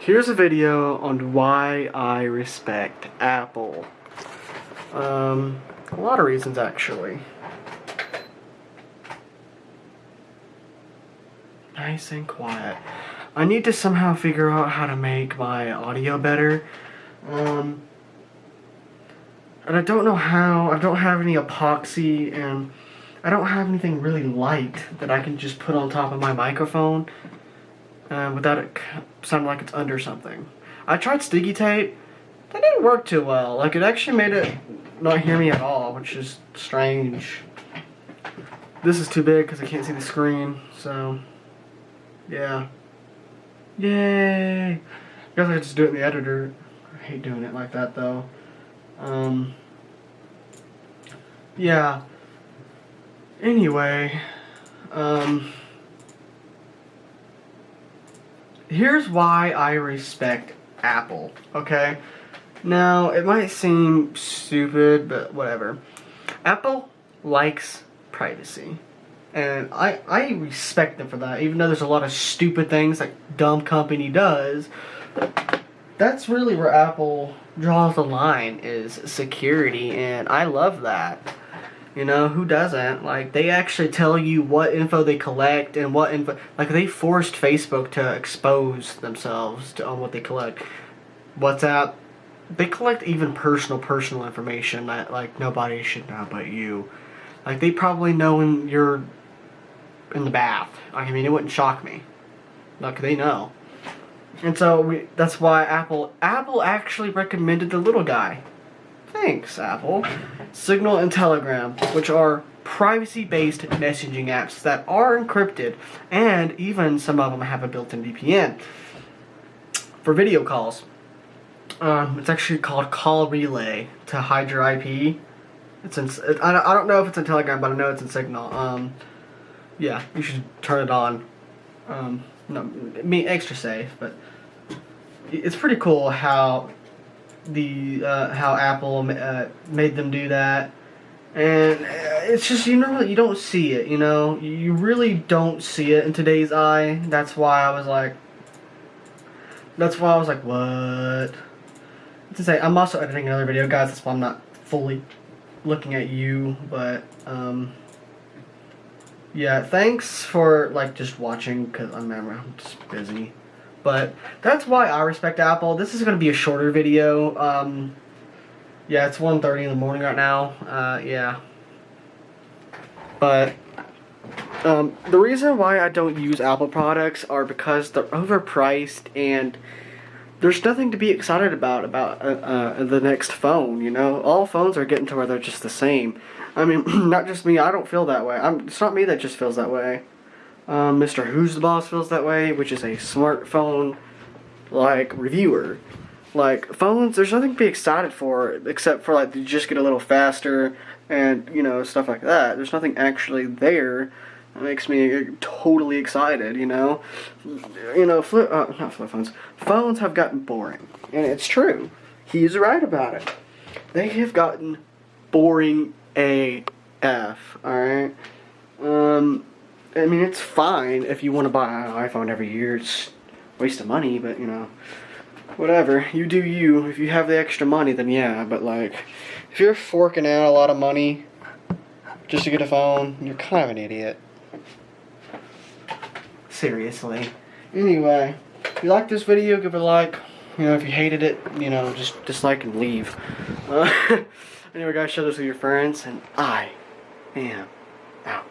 here's a video on why I respect Apple. Um, a lot of reasons actually. Nice and quiet. I need to somehow figure out how to make my audio better. Um, and I don't know how. I don't have any epoxy and I don't have anything really light that I can just put on top of my microphone uh, without it sounding like it's under something. I tried sticky tape. That didn't work too well. Like it actually made it not hear me at all, which is strange. This is too big because I can't see the screen, so yeah. Yay! I guess I could just do it in the editor. I hate doing it like that though. Um, yeah. Anyway, um, here's why I respect Apple, okay? Now, it might seem stupid, but whatever. Apple likes privacy. And I, I respect them for that, even though there's a lot of stupid things that dumb company does. That's really where Apple draws the line is security, and I love that. You know, who doesn't? Like, they actually tell you what info they collect and what info... Like, they forced Facebook to expose themselves to, on what they collect. WhatsApp, they collect even personal, personal information that, like, nobody should know but you. Like, they probably know when you're in the bath. I mean, it wouldn't shock me. Like, they know. And so, we, that's why Apple... Apple actually recommended the little guy. Thanks, Apple. Signal and Telegram, which are privacy-based messaging apps that are encrypted, and even some of them have a built-in VPN for video calls. Um, it's actually called Call Relay to hide your IP. It's in, I don't know if it's in Telegram, but I know it's in Signal. Um, yeah, you should turn it on. Um, no, me extra safe, but it's pretty cool how the uh, how Apple uh, made them do that, and uh, it's just you know you don't see it. You know you really don't see it in today's eye. That's why I was like, that's why I was like, what? To say, I'm also editing another video, guys. That's why I'm not fully looking at you, but um, yeah. Thanks for like just watching, cause I'm I'm just busy. But that's why I respect Apple. This is going to be a shorter video. Um, yeah, it's 1.30 in the morning right now. Uh, yeah. But um, the reason why I don't use Apple products are because they're overpriced and there's nothing to be excited about about uh, uh, the next phone, you know? All phones are getting to where they're just the same. I mean, not just me, I don't feel that way. I'm, it's not me that just feels that way. Um, Mrwhosetheboss feels that way, which is a smartphone like reviewer. Like phones, there's nothing to be excited for except for like you just get a little faster and you know stuff like that. There's nothing actually there that makes me totally excited. You know, you know, flip uh, not flip phones. Phones have gotten boring, and it's true. He's right about it. They have gotten boring AF. All right. I mean, it's fine if you want to buy an iPhone every year. It's waste of money, but you know, whatever. You do you. If you have the extra money, then yeah. But like, if you're forking out a lot of money just to get a phone, you're kind of an idiot. Seriously. Anyway, if you like this video, give it a like. You know, if you hated it, you know, just dislike and leave. Uh, anyway, guys, share this with your friends, and I am out.